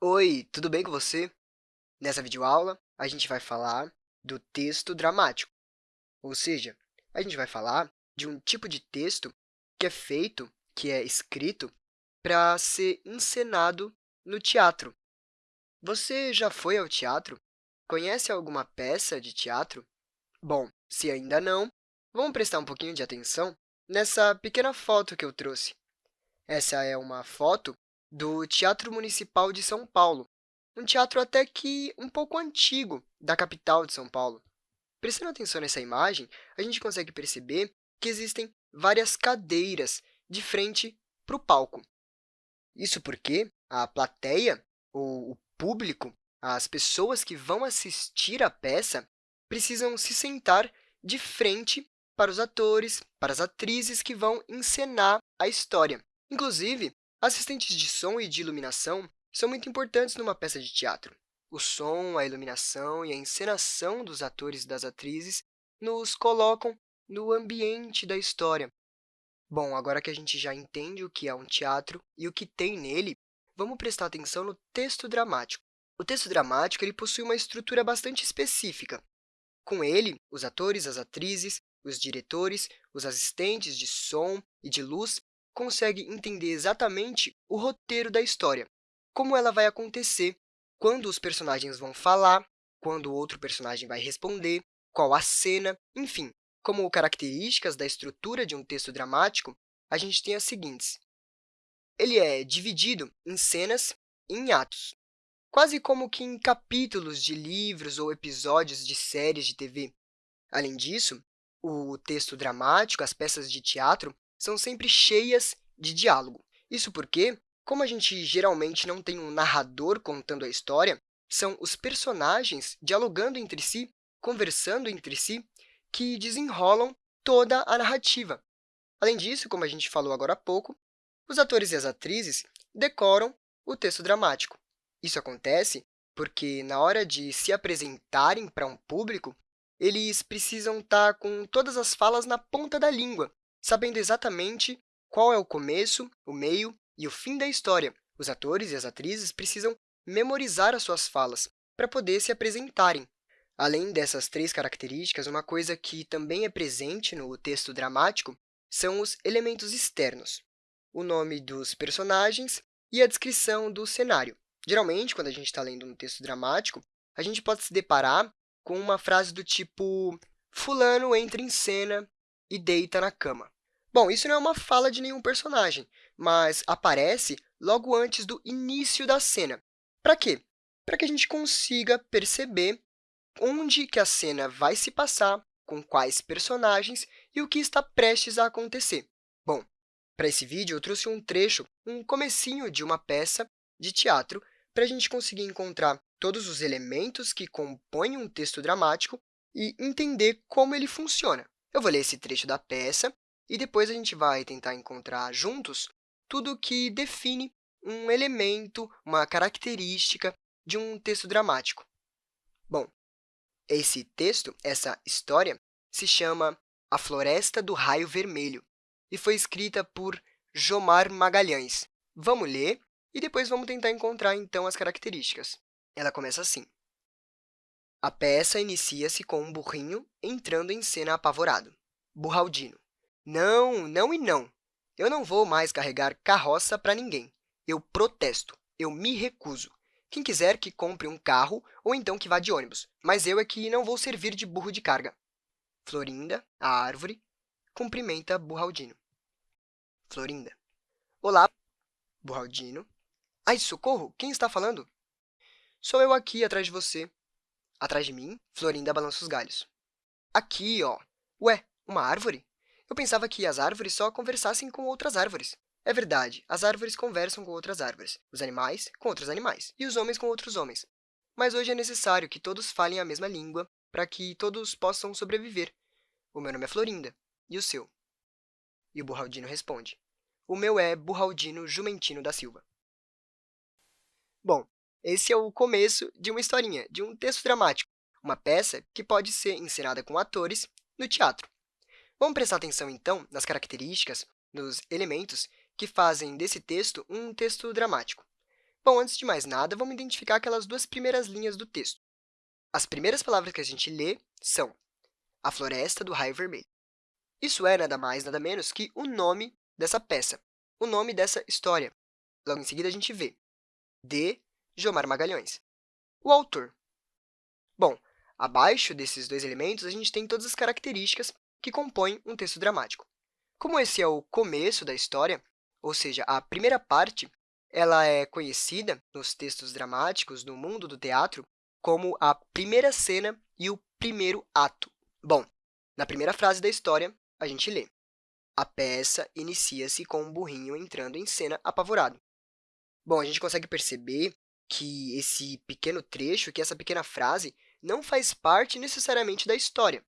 Oi, tudo bem com você? Nessa videoaula, a gente vai falar do texto dramático, ou seja, a gente vai falar de um tipo de texto que é feito, que é escrito, para ser encenado no teatro. Você já foi ao teatro? Conhece alguma peça de teatro? Bom, se ainda não, vamos prestar um pouquinho de atenção nessa pequena foto que eu trouxe. Essa é uma foto do Teatro Municipal de São Paulo, um teatro até que um pouco antigo da capital de São Paulo. Prestando atenção nessa imagem, a gente consegue perceber que existem várias cadeiras de frente para o palco. Isso porque a plateia, ou o público, as pessoas que vão assistir à peça, precisam se sentar de frente para os atores, para as atrizes que vão encenar a história. Inclusive, assistentes de som e de iluminação são muito importantes numa peça de teatro. O som, a iluminação e a encenação dos atores e das atrizes nos colocam no ambiente da história. Bom, agora que a gente já entende o que é um teatro e o que tem nele, vamos prestar atenção no texto dramático. O texto dramático ele possui uma estrutura bastante específica. Com ele, os atores, as atrizes, os diretores, os assistentes de som e de luz conseguem entender exatamente o roteiro da história, como ela vai acontecer, quando os personagens vão falar, quando o outro personagem vai responder, qual a cena, enfim. Como características da estrutura de um texto dramático, a gente tem as seguintes. Ele é dividido em cenas e em atos, quase como que em capítulos de livros ou episódios de séries de TV. Além disso, o texto dramático, as peças de teatro, são sempre cheias de diálogo. Isso porque, como a gente geralmente não tem um narrador contando a história, são os personagens dialogando entre si, conversando entre si, que desenrolam toda a narrativa. Além disso, como a gente falou agora há pouco, os atores e as atrizes decoram o texto dramático. Isso acontece porque, na hora de se apresentarem para um público, eles precisam estar com todas as falas na ponta da língua, sabendo exatamente qual é o começo, o meio e o fim da história. Os atores e as atrizes precisam memorizar as suas falas para poder se apresentarem. Além dessas três características, uma coisa que também é presente no texto dramático são os elementos externos, o nome dos personagens e a descrição do cenário. Geralmente, quando a gente está lendo um texto dramático, a gente pode se deparar com uma frase do tipo fulano entra em cena e deita na cama. Bom, isso não é uma fala de nenhum personagem, mas aparece logo antes do início da cena. Para quê? Para que a gente consiga perceber onde que a cena vai se passar, com quais personagens e o que está prestes a acontecer. Bom, para esse vídeo, eu trouxe um trecho, um comecinho de uma peça de teatro, para a gente conseguir encontrar todos os elementos que compõem um texto dramático e entender como ele funciona. Eu vou ler esse trecho da peça e depois a gente vai tentar encontrar juntos tudo que define um elemento, uma característica de um texto dramático. Bom, esse texto, essa história, se chama A Floresta do Raio Vermelho e foi escrita por Jomar Magalhães. Vamos ler e depois vamos tentar encontrar, então, as características. Ela começa assim. A peça inicia-se com um burrinho entrando em cena apavorado. Burraldino. Não, não e não. Eu não vou mais carregar carroça para ninguém. Eu protesto. Eu me recuso. Quem quiser que compre um carro ou então que vá de ônibus, mas eu é que não vou servir de burro de carga. Florinda, a árvore, cumprimenta Burraldino. Florinda. Olá, Burraldino. Ai, socorro! Quem está falando? Sou eu aqui, atrás de você. Atrás de mim, Florinda balança os galhos. Aqui, ó. Ué, uma árvore? Eu pensava que as árvores só conversassem com outras árvores. É verdade, as árvores conversam com outras árvores, os animais com outros animais e os homens com outros homens. Mas hoje é necessário que todos falem a mesma língua para que todos possam sobreviver. O meu nome é Florinda. E o seu? E o Burraldino responde. O meu é Burraldino Jumentino da Silva. Bom, esse é o começo de uma historinha, de um texto dramático, uma peça que pode ser encenada com atores no teatro. Vamos prestar atenção, então, nas características, nos elementos que fazem desse texto um texto dramático. Bom, antes de mais nada, vamos identificar aquelas duas primeiras linhas do texto. As primeiras palavras que a gente lê são a floresta do raio vermelho. Isso é nada mais, nada menos que o nome dessa peça, o nome dessa história. Logo em seguida, a gente vê de Jomar Magalhães. O autor. Bom, abaixo desses dois elementos, a gente tem todas as características que compõem um texto dramático. Como esse é o começo da história, ou seja, a primeira parte, ela é conhecida nos textos dramáticos no mundo do teatro como a primeira cena e o primeiro ato. Bom, na primeira frase da história, a gente lê a peça inicia-se com um burrinho entrando em cena apavorado. Bom, a gente consegue perceber que esse pequeno trecho, que essa pequena frase, não faz parte necessariamente da história.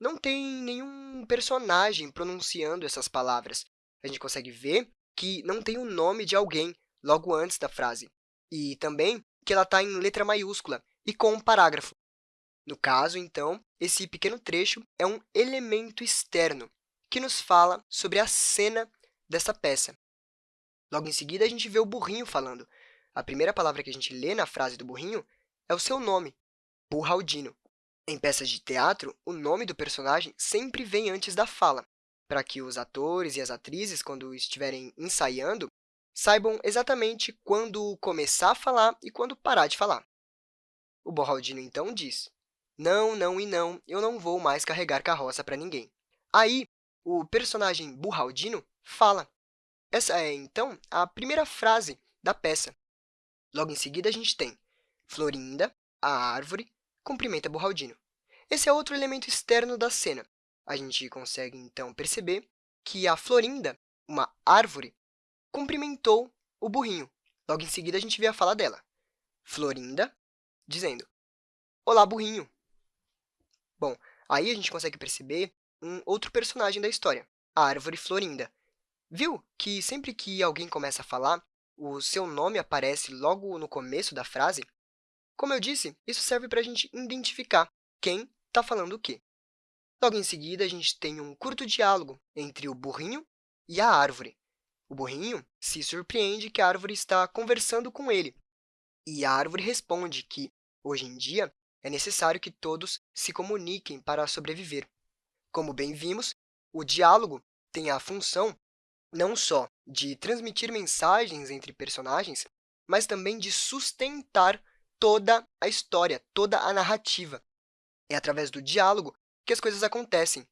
Não tem nenhum personagem pronunciando essas palavras. A gente consegue ver que não tem o nome de alguém logo antes da frase, e também que ela está em letra maiúscula e com um parágrafo. No caso, então, esse pequeno trecho é um elemento externo que nos fala sobre a cena dessa peça. Logo em seguida, a gente vê o burrinho falando. A primeira palavra que a gente lê na frase do burrinho é o seu nome, Burraldino. Em peças de teatro, o nome do personagem sempre vem antes da fala, para que os atores e as atrizes, quando estiverem ensaiando, saibam exatamente quando começar a falar e quando parar de falar. O Borraldino, então, diz, não, não e não, eu não vou mais carregar carroça para ninguém. Aí, o personagem Burraldino fala. Essa é, então, a primeira frase da peça. Logo em seguida, a gente tem Florinda, a árvore, cumprimenta Burraldino. Esse é outro elemento externo da cena. A gente consegue, então, perceber que a Florinda, uma árvore, cumprimentou o burrinho. Logo em seguida, a gente vê a fala dela. Florinda, dizendo, Olá, burrinho! Bom, aí a gente consegue perceber um outro personagem da história, a árvore Florinda. Viu que sempre que alguém começa a falar, o seu nome aparece logo no começo da frase? Como eu disse, isso serve para a gente identificar quem está falando o quê. Logo em seguida, a gente tem um curto diálogo entre o burrinho e a árvore. O burrinho se surpreende que a árvore está conversando com ele, e a árvore responde que, hoje em dia, é necessário que todos se comuniquem para sobreviver. Como bem vimos, o diálogo tem a função não só de transmitir mensagens entre personagens, mas também de sustentar toda a história, toda a narrativa. É através do diálogo que as coisas acontecem.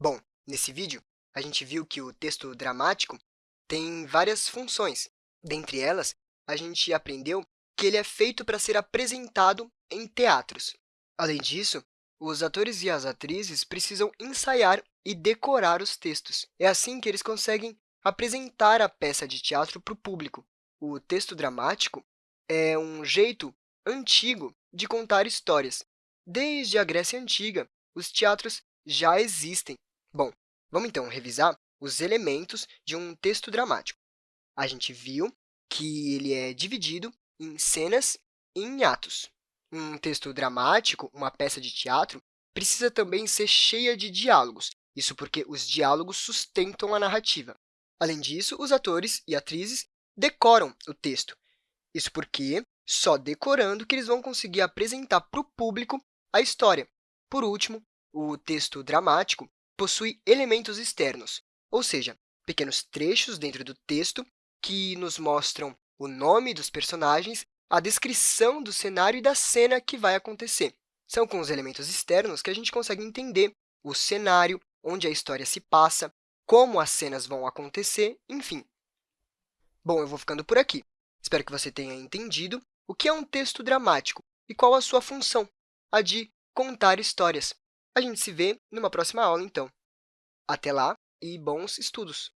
Bom, nesse vídeo, a gente viu que o texto dramático tem várias funções. Dentre elas, a gente aprendeu que ele é feito para ser apresentado em teatros. Além disso, os atores e as atrizes precisam ensaiar e decorar os textos. É assim que eles conseguem apresentar a peça de teatro para o público. O texto dramático é um jeito antigo de contar histórias. Desde a Grécia Antiga, os teatros já existem. Bom, vamos então revisar os elementos de um texto dramático. A gente viu que ele é dividido em cenas e em atos. Um texto dramático, uma peça de teatro, precisa também ser cheia de diálogos, isso porque os diálogos sustentam a narrativa. Além disso, os atores e atrizes decoram o texto, isso porque só decorando que eles vão conseguir apresentar para o público a história. Por último, o texto dramático possui elementos externos, ou seja, pequenos trechos dentro do texto que nos mostram o nome dos personagens, a descrição do cenário e da cena que vai acontecer. São com os elementos externos que a gente consegue entender o cenário, onde a história se passa, como as cenas vão acontecer, enfim. Bom, eu vou ficando por aqui. Espero que você tenha entendido o que é um texto dramático e qual a sua função, a de contar histórias. A gente se vê numa próxima aula, então. Até lá! e bons estudos!